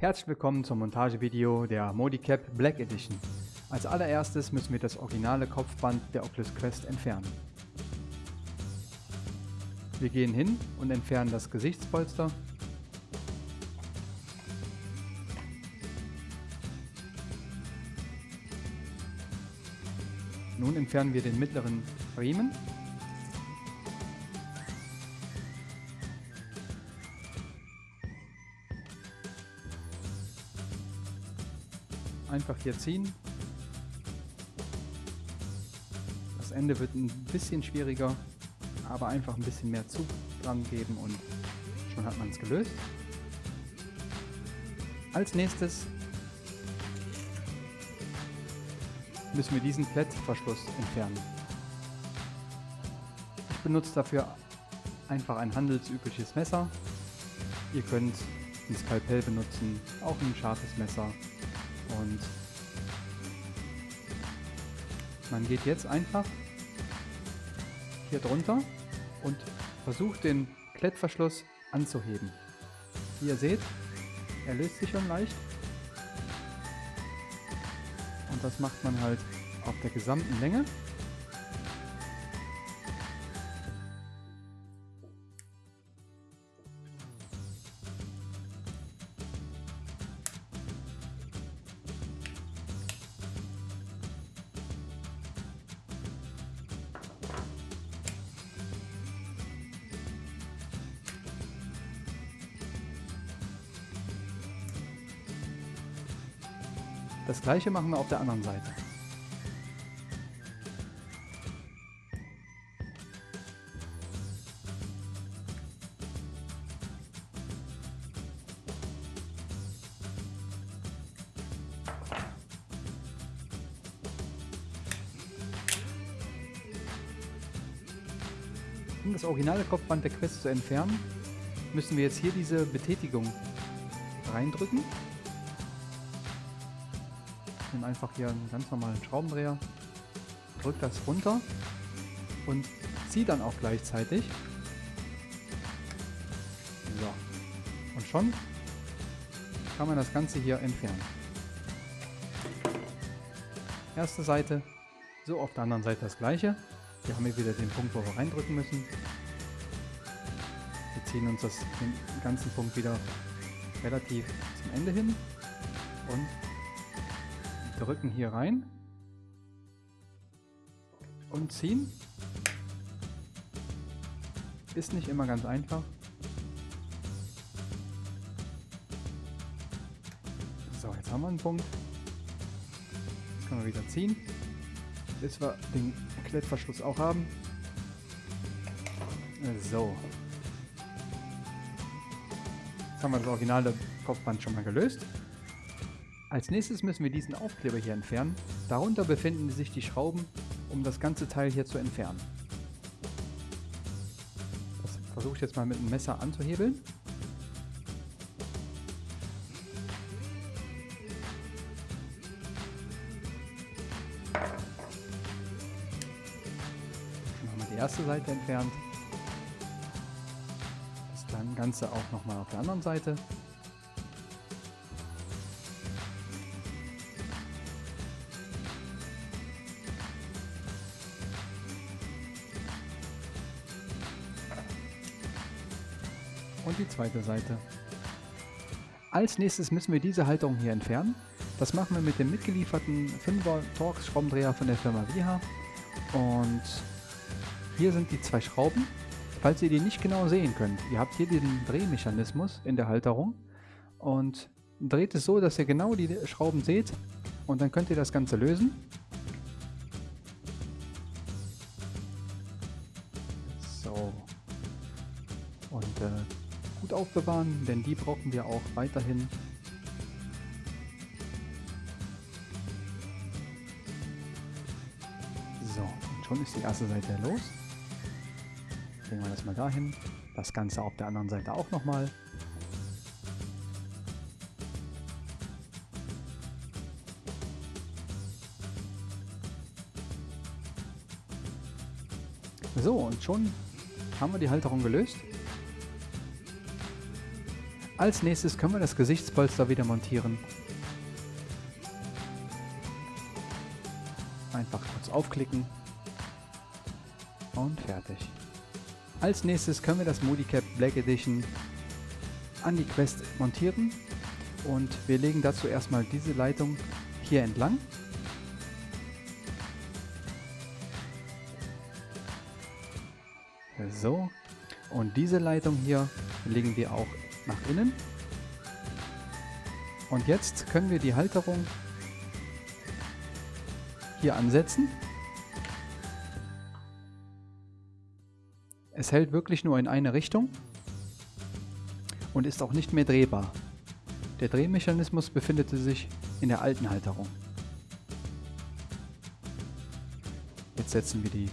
Herzlich willkommen zum Montagevideo der Modicap Black Edition. Als allererstes müssen wir das originale Kopfband der Oculus Quest entfernen. Wir gehen hin und entfernen das Gesichtspolster. Nun entfernen wir den mittleren Riemen einfach hier ziehen. Das Ende wird ein bisschen schwieriger, aber einfach ein bisschen mehr Zug dran geben und schon hat man es gelöst. Als nächstes müssen wir diesen Klettverschluss entfernen. Ich benutze dafür einfach ein handelsübliches Messer. Ihr könnt ein Skalpell benutzen, auch ein scharfes Messer und man geht jetzt einfach hier drunter und versucht den Klettverschluss anzuheben. Wie ihr seht, er löst sich schon leicht. Und das macht man halt auf der gesamten Länge. Das gleiche machen wir auf der anderen Seite. Um das originale Kopfband der Quest zu entfernen, müssen wir jetzt hier diese Betätigung reindrücken. Nehme einfach hier einen ganz normalen Schraubendreher, drücke das runter und ziehe dann auch gleichzeitig. So. Und schon kann man das Ganze hier entfernen. Erste Seite, so auf der anderen Seite das gleiche. Hier haben wir wieder den Punkt, wo wir reindrücken müssen. Wir ziehen uns das, den ganzen Punkt wieder relativ zum Ende hin und drücken hier rein und ziehen. Ist nicht immer ganz einfach. So, jetzt haben wir einen Punkt. Jetzt können wir wieder ziehen, bis wir den Klettverschluss auch haben. So. Jetzt haben wir das originale Kopfband schon mal gelöst. Als nächstes müssen wir diesen Aufkleber hier entfernen. Darunter befinden sich die Schrauben, um das ganze Teil hier zu entfernen. Das versuche ich jetzt mal mit einem Messer anzuhebeln. Dann wir die erste Seite entfernt. Das Ganze auch nochmal auf der anderen Seite. Und die zweite Seite. Als nächstes müssen wir diese Halterung hier entfernen. Das machen wir mit dem mitgelieferten 5er Torx Schraubendreher von der Firma Viha. Und hier sind die zwei Schrauben. Falls ihr die nicht genau sehen könnt, ihr habt hier den Drehmechanismus in der Halterung und dreht es so, dass ihr genau die Schrauben seht und dann könnt ihr das Ganze lösen. Aufbewahren, denn die brauchen wir auch weiterhin. So, und schon ist die erste Seite los. Legen wir das mal dahin. Das Ganze auf der anderen Seite auch nochmal. So, und schon haben wir die Halterung gelöst. Als nächstes können wir das Gesichtspolster wieder montieren. Einfach kurz aufklicken und fertig. Als nächstes können wir das Modicap Black Edition an die Quest montieren und wir legen dazu erstmal diese Leitung hier entlang. So, und diese Leitung hier legen wir auch nach innen. Und jetzt können wir die Halterung hier ansetzen. Es hält wirklich nur in eine Richtung und ist auch nicht mehr drehbar. Der Drehmechanismus befindet sich in der alten Halterung. Jetzt setzen wir die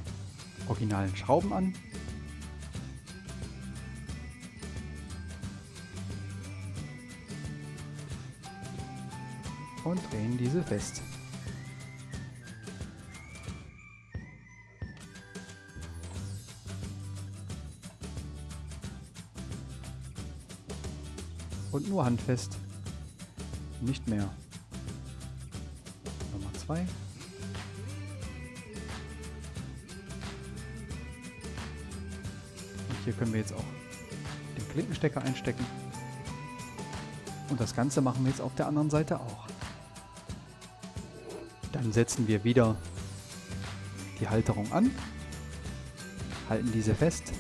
originalen Schrauben an. Und drehen diese fest. Und nur handfest. Nicht mehr. Nummer 2. Und hier können wir jetzt auch den Klinkenstecker einstecken. Und das Ganze machen wir jetzt auf der anderen Seite auch. Dann setzen wir wieder die Halterung an, halten diese fest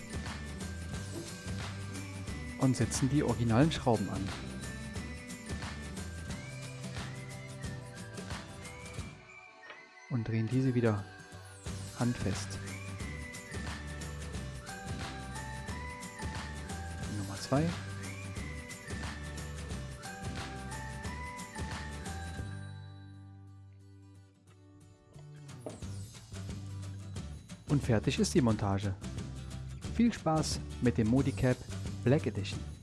und setzen die originalen Schrauben an. Und drehen diese wieder handfest. Nummer 2. Und fertig ist die Montage. Viel Spaß mit dem Modicap Black Edition.